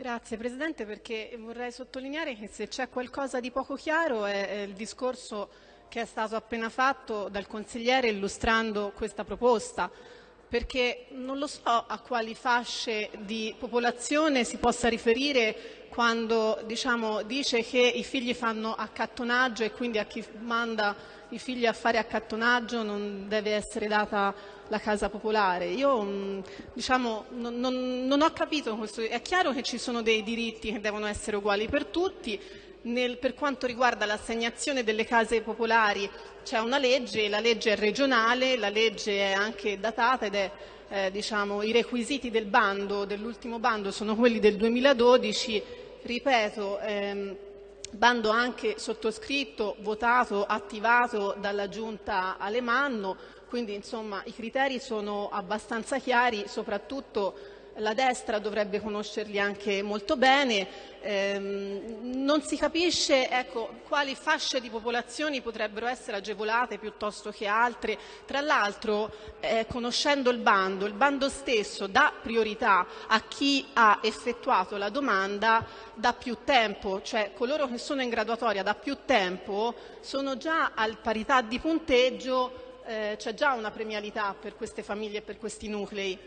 Grazie Presidente perché vorrei sottolineare che se c'è qualcosa di poco chiaro è, il discorso che è stato appena fatto dal consigliere illustrando questa proposta perché non lo so a quali fasce di popolazione si possa riferire quando diciamo, dice che i figli fanno accattonaggio e quindi a chi manda i figli a fare accattonaggio non deve essere data la casa popolare. Io mm, diciamo, non, non, non ho capito questo. È chiaro che ci sono dei diritti che devono essere uguali per tutti. Nel, per quanto riguarda l'assegnazione delle case popolari c'è una legge, la legge è regionale, la legge è anche datata ed è eh, diciamo, i requisiti del bando, dell'ultimo bando sono quelli del 2012, ripeto, ehm, bando anche sottoscritto, votato, attivato dalla Giunta Alemanno, quindi insomma i criteri sono abbastanza chiari, soprattutto la destra dovrebbe conoscerli anche molto bene, ehm, non si capisce ecco, quali fasce di popolazioni potrebbero essere agevolate piuttosto che altre. Tra l'altro, eh, conoscendo il bando, il bando stesso dà priorità a chi ha effettuato la domanda da più tempo, cioè coloro che sono in graduatoria da più tempo sono già al parità di punteggio, eh, c'è già una premialità per queste famiglie e per questi nuclei.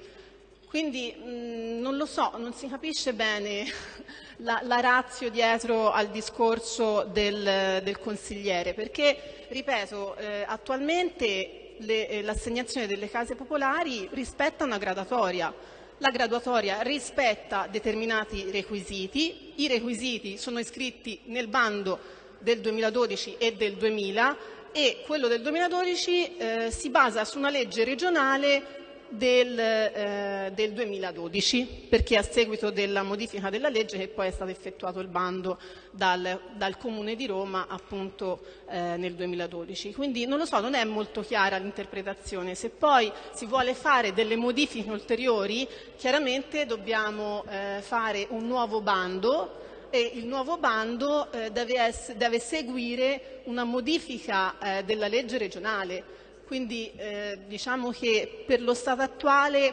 Quindi mh, mm, non lo so, non si capisce bene la, la razio dietro al discorso del, del consigliere, perché, ripeto, eh, attualmente eh, l'assegnazione delle case popolari rispetta una graduatoria. La graduatoria rispetta determinati requisiti, i requisiti sono iscritti nel bando del 2012 e del 2000 e quello del 2012 eh, si basa su una legge regionale del, eh, del 2012, perché a seguito della modifica della legge che poi è stato effettuato il bando dal, dal Comune di Roma appunto eh, nel 2012. Quindi non lo so, non è molto chiara l'interpretazione. Se poi si vuole fare delle modifiche ulteriori, chiaramente dobbiamo eh, fare un nuovo bando e il nuovo bando eh, deve, deve, seguire una modifica eh, della legge regionale quindi eh, diciamo che per lo stato attuale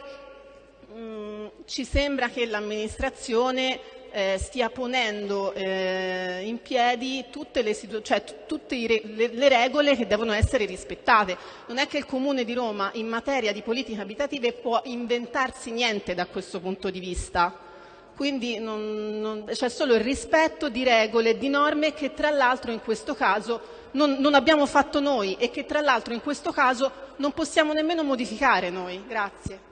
mh, mm, ci sembra che l'amministrazione eh, stia ponendo eh, in piedi tutte, le, cioè, tutte le, le, regole che devono essere rispettate. Non è che il Comune di Roma in materia di politiche abitative può inventarsi niente da questo punto di vista quindi c'è solo il rispetto di regole di norme che tra l'altro in questo caso non, non, abbiamo fatto noi e che tra l'altro in questo caso non possiamo nemmeno modificare noi. Grazie.